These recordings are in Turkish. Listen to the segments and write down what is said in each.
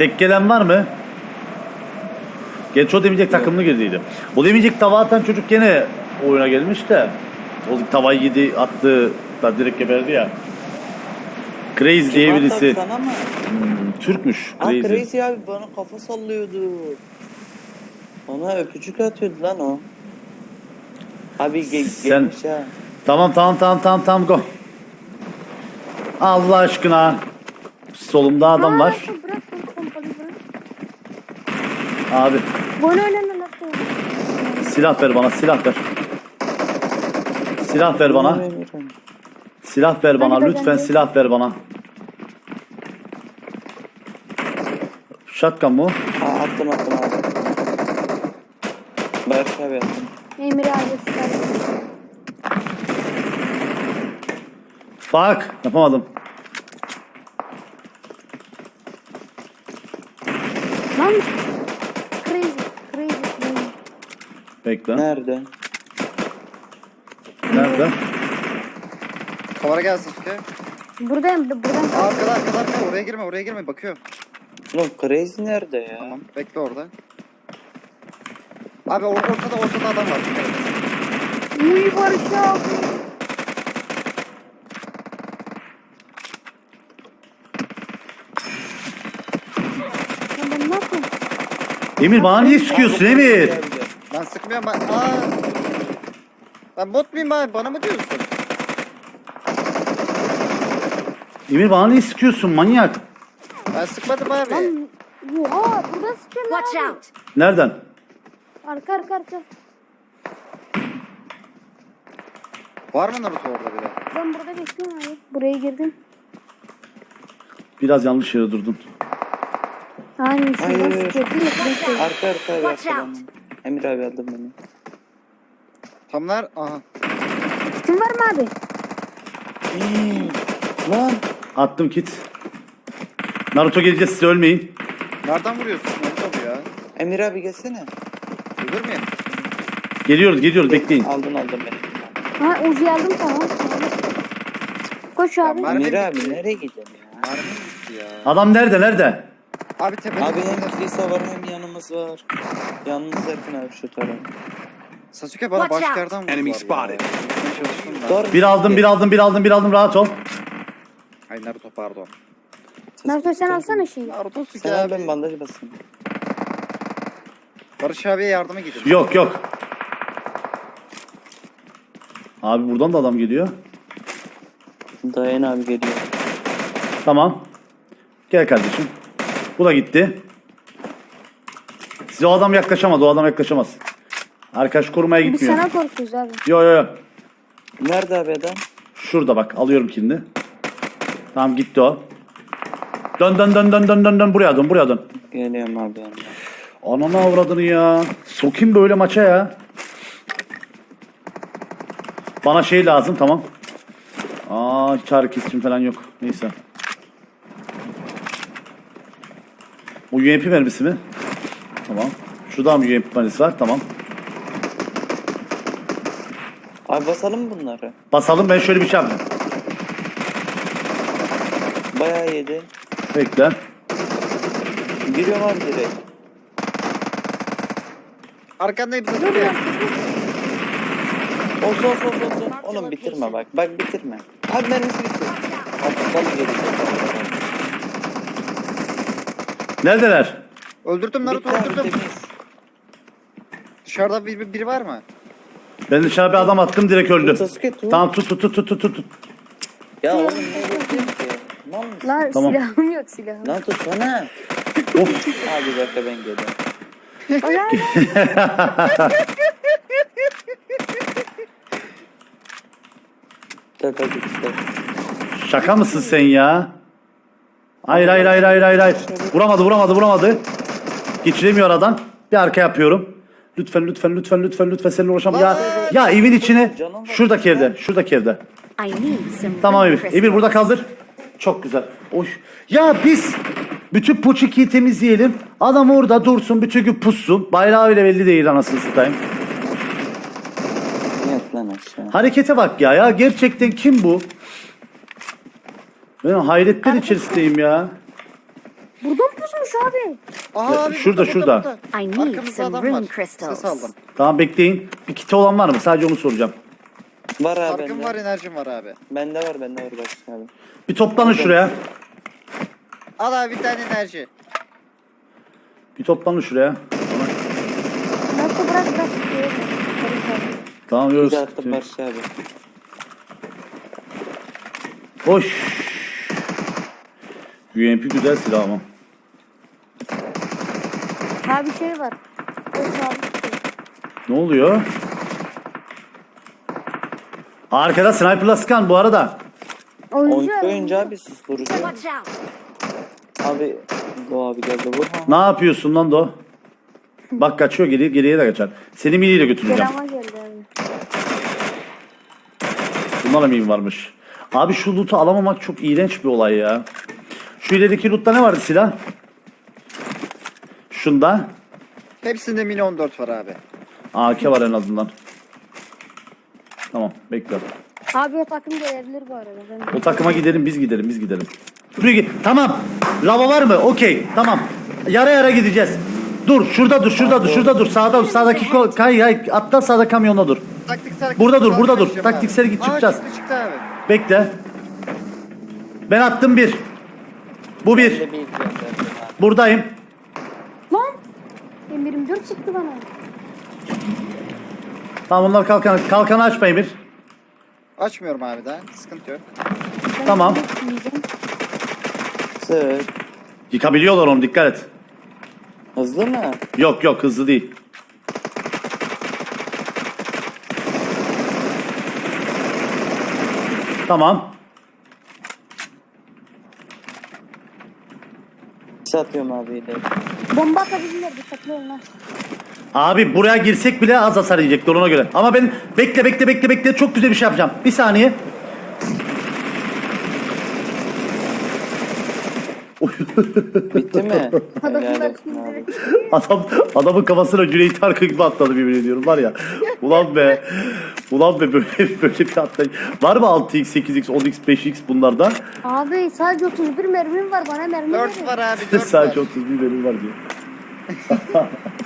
Tek gelen var mı? Geç o demeyecek takımlı girdiydi. O demeyecek tava atan çocuk gene oyuna gelmiş de. O tavayı yedi attı da direkt geberdi ya. Crazy diye birisi. Sana mı? Hmm, Türkmüş. Aa Crazy. Crazy abi bana kafa sallıyordu. Bana öpücük atıyordu lan o. Abi ge Sen- gelmiş ha. Tamam tamam tamam tamam tamam go. Allah aşkına. Solumda adam var. Aa, Bırak bırak pompalı bırak. Abi Gol oynama nasıl? silah ver bana silah ver. Silah ver bana. Silah ver bana lütfen silah ver bana. Shotgun mu? Aa attım attım abi. Barış abi attım. Emir abi süper. Fuck yapamadım. Lan crazy crazy crazy. Bekle. Nerede? Nerede? Kamera gel Sasuke. Buradayım buradan. Aa, arkada arkada arkada oraya girme oraya girme bakıyorum. Oğlum Crazy nerede ya? Tamam bekle orada. Abi or ortada ortada adam var. Uy Barış abi. Ya ben ne yapayım? Emir bana niye sıkıyorsun Emir? Ben sıkmıyorum ben. Aa. Ben bot muyum abi bana mı diyorsun? Emir bana niye sıkıyorsun manyak? Ben sıkmadım abi. Lan oha burada sıkıyor lan. Watch out! Nereden? Arka arka arka. Var mı Naruto orada bile? Ben burada bekliyorum abi. Buraya girdim. Biraz yanlış yere durdun. Aynen şuradan sıkıyor. Arka arka abi Watch out. Emir abi aldım beni. Tamlar aha. Kitin var mı abi? Hii, Lan Attım kit. Naruto geleceğiz size ölmeyin. Nereden vuruyorsun Naruto bu ya? Emir abi gelsene. Ölür müyüm? Geliyoruz geliyoruz bekleyin. Aldın aldın beni. Ha Uzi aldım tamam. Koş abi. Emir Mermi abi nereye gidiyorsun ya? Mermim gitti ya. Adam nerede nerede? Abi tepede. Abi hem kilise var hem yanımız var. Yanımız yakın abi şu taraf. Sasuke bana Watch başka yerden vurdu. Enemy spotted. Doğru. Bir aldım bir aldım bir aldım bir aldım rahat ol. Ay Naruto pardon. Naruto sen alsana şeyi. Naruto Sen abi. ben bandaj basayım. Barış abiye yardıma gidin. Yok yok. Abi buradan da adam geliyor. Dayan abi geliyor. Tamam. Gel kardeşim. Bu da gitti. Size o adam yaklaşamaz. O adam yaklaşamaz. Arkadaş korumaya Biz gitmiyor. sana korkuyoruz abi. Yo yo yo. Nerede abi adam? Şurada bak alıyorum kilini. Tamam gitti o. Dön dön dön dön dön dön dön buraya dön buraya dön. Geliyorum abi yanına. Ananı avradını ya. Sokayım böyle maça ya. Bana şey lazım tamam. Aa hiç ağrı kesicim falan yok. Neyse. Bu UMP mermisi mi? Tamam. Şurada mı UMP mermisi var? Tamam. Abi basalım bunları? Basalım ben şöyle bir şey yapayım. Bayağı yedi. Bekle. Giriyorum abi direkt. Arkandayım Sasuke. Olsun olsun olsun olsun. Oğlum bitirme bak. Bak bitirme. Abi mermisi bitti. Aptal geri Neredeler? Öldürdüm Naruto Bitti abi öldürdüm. temiz. Dışarıda bir, biri var mı? Ben dışarı bir adam attım direkt öldü. Sasuke tut. Tamam tut tut tut tut tut tut. Ya oğlum ne ki? Lan mısın? Lan Tamam. silahım yok silahım. Lan tutsana. Of. Abi bir dakika ben geliyorum. İşte. Şaka mısın sen ya? Hayır hayır hayır hayır hayır hayır. Vuramadı vuramadı vuramadı. Geçiremiyor aradan. Bir arka yapıyorum. Lütfen lütfen lütfen lütfen lütfen seninle uğraşamam. Ya ya evin içine şuradaki evde şuradaki evde. Tamam Emir. Emir burada kaldır. Çok güzel. Oy. Ya biz bütün Puçiki'yi temizleyelim. Adam orada dursun bütün gün pussun. Bayrağı bile belli değil anasını satayım. Harekete bak ya. Ya gerçekten kim bu? Ben hayretler içerisindeyim ya. Buradan pusmuş abi. Aha abi Şurada, burada, şurada. burada, burada. I need Arkamızda some adam rune var. crystals. Aldım. Tamam bekleyin. Bir kiti olan var mı? Sadece onu soracağım. Var abi Farkım bende. var enerjim var abi. Bende var bende var Barış abi. Bir toplanın şuraya. Al abi bir tane enerji. Bir toplanın şuraya. Nasıl bırak bırak. Barış abi. Tamam yok. Güzel sıkıntı attım. Barış abi. Hoş. UMP güzel silah ama. Ha bir şey var. Ne oluyor? Arkada sniper'la sıkan bu arada. Oyuncu. Oyuncu abi susturucu. Abi Go abi geldi vur. Ne yapıyorsun lan Do? Bak kaçıyor geriye, geriye de kaçar. Seni miniyle götüreceğim. Kerama geldi abi. Bunlara miyim varmış? Abi şu loot'u alamamak çok iğrenç bir olay ya. Şu ilerideki loot'ta ne vardı silah? Şunda. Hepsinde mini 14 var abi. AK var en azından. Tamam bekle. Abi o takım gelebilir bu arada. Ben O takıma gidelim biz gidelim biz gidelim. Buraya git. Tamam. Lava var mı? Okey. Tamam. Yara yara gideceğiz. Dur şurada dur şurada dur şurada dur sağda sağdaki ko- kay kay atla sağda kamyonda dur. Taktiksel Burada dur, burada dur. kaçacağım Taktiksel git, Aa, çıkacağız. çıktı çıktı abi. Bekle. Ben attım bir. Bu bir. Bende bir gönderdim abi. Buradayım. Lan! M24 çıktı bana. Tamam bunlar kalkan kalkanı açma Emir. Açmıyorum abi daha. Sıkıntı yok. Ben Tamam. yiyeceğim. Sık. Yıkabiliyorlar onu dikkat et. Hızlı mı? Yok yok hızlı değil. Tamam. Satıyorum abi ileri. Bomba atabilirler dikkatli olun ha. Abi buraya girsek bile az hasar yiyecekler ona göre. Ama ben bekle bekle bekle bekle çok güzel bir şey yapacağım. Bir saniye. Bitti mi? Helal olsun. Adam adamın kafasına Cüneyt Arkın gibi atladı birbirine ediyorum var ya. Ulan be. Ulan be böyle böyle bir atlayış. Var mı 6x, 8x, 10x, 5x bunlarda? Abi sadece 31 mermim var bana mermi 4 verin. var abi 4 Sadece var. 31 benim var diyor.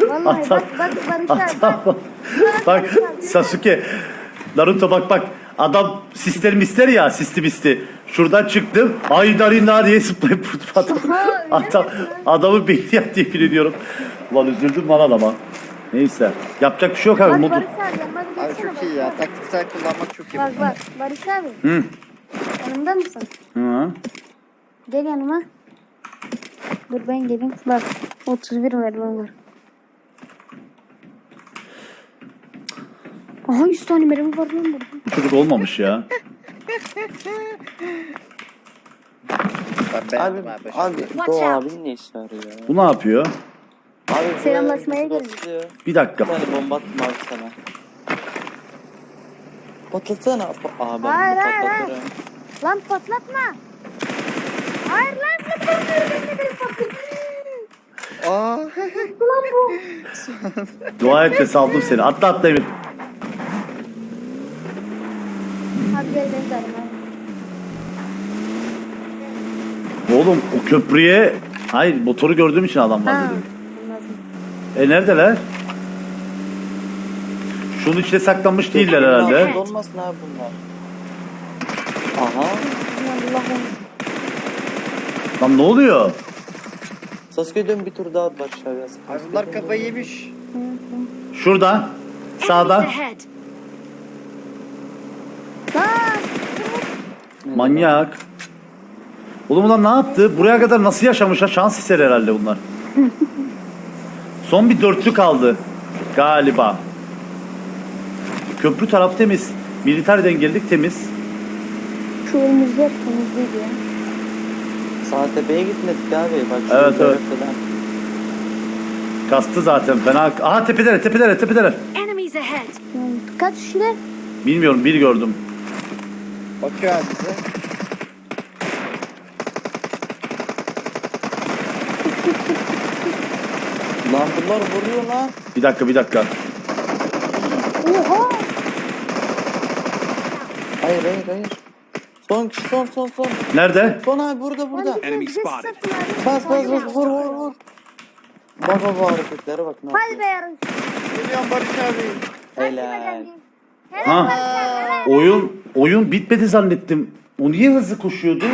Vallahi Atam- bak bak Barış abi bak. Bak Sasuke. Naruto bak bak. Adam sistem mister ya sisti misti. Şuradan çıktım. Ay darinler diye zıplayıp adam. Adam adamı beyni yaktı yemin ediyorum. Ulan üzüldüm lan adama. Neyse. Yapacak bir şey yok abi. Bak Modu. Barış abi yanıma bir Abi gelsene çok iyi Barış ya. abi. Taktiksel kullanmak çok iyi. Bak bak Barış abi. Hı. Yanımda mısın? Hı. Gel yanıma. Dur ben geleyim. Bak 31 mermim var. Aha 100 tane mermi var lan burada. Bu çocuk olmamış ya. Ben Abi, beğendim abi. abi Watch out. abinin ne işi var ya? Bu ne yapıyor? Abi Selamlaşmaya gelin. basıyor. Bir dakika. Bir tane bomba attım abi sana. Patlatsana. Aa ben Hayır, bunu hayır, hayır. patlatırım. Lan patlatma. Hayır lan ne patlıyorum ben de. Aa. Lan bu. Dua et de saldım seni. Atla atla Emir. Hadi gel ben de arayayım. Oğlum o köprüye... Hayır motoru gördüğüm için adam var Ha. dedim. Anladım. E neredeler? Şunun içine saklanmış değiller herhalde. Olmasın abi bunlar. Aha. Allah'ım. Lan ne oluyor? Sasuke dön bir tur daha at abi. Abi bunlar kafayı yemiş. Şurada. Enemies Sağda. ahead! Lan. Manyak. Oğlum ulan ne yaptı? Buraya kadar nasıl yaşamışlar? Şans eseri herhalde bunlar. Son bir dörtlü kaldı. Galiba. Köprü tarafı temiz. Militer dengellik temiz. Şu önümüzde hep temizliydi ya. Sağ tepeye gitmedik abi. Bak şu Evet, evet. falan. Kastı zaten fena. Aha tepedeler tepedeler tepedeler. Enemies ahead! Yani Kaç kişiler? Bilmiyorum bir gördüm. Bakıyor abi bize. Lan bunlar vuruyor lan. Bir dakika bir dakika. Oha. Hayır hayır hayır. Son kişi son son son. Nerede? Son abi burada burada. Enemy spotted. Bas bas bas vur vur vur. Bak bak bu hareketlere bak ne Hadi be yarın. Geliyorum Barış abi. Helal. Ha. Oyun oyun bitmedi zannettim. O niye hızlı koşuyordu?